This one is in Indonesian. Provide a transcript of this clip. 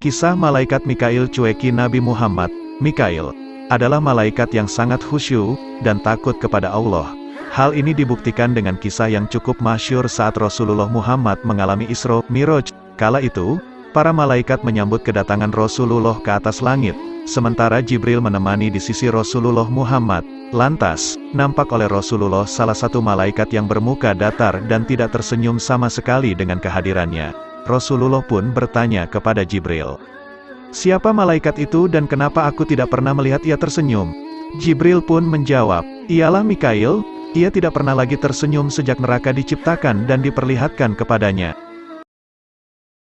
Kisah Malaikat Mikail cueki Nabi Muhammad, Mikail, adalah malaikat yang sangat khusyuk, dan takut kepada Allah. Hal ini dibuktikan dengan kisah yang cukup masyur saat Rasulullah Muhammad mengalami Isra Miraj. Kala itu, para malaikat menyambut kedatangan Rasulullah ke atas langit, sementara Jibril menemani di sisi Rasulullah Muhammad. Lantas, nampak oleh Rasulullah salah satu malaikat yang bermuka datar dan tidak tersenyum sama sekali dengan kehadirannya. Rasulullah pun bertanya kepada Jibril. Siapa malaikat itu dan kenapa aku tidak pernah melihat ia tersenyum? Jibril pun menjawab, ialah Mikail, ia tidak pernah lagi tersenyum sejak neraka diciptakan dan diperlihatkan kepadanya.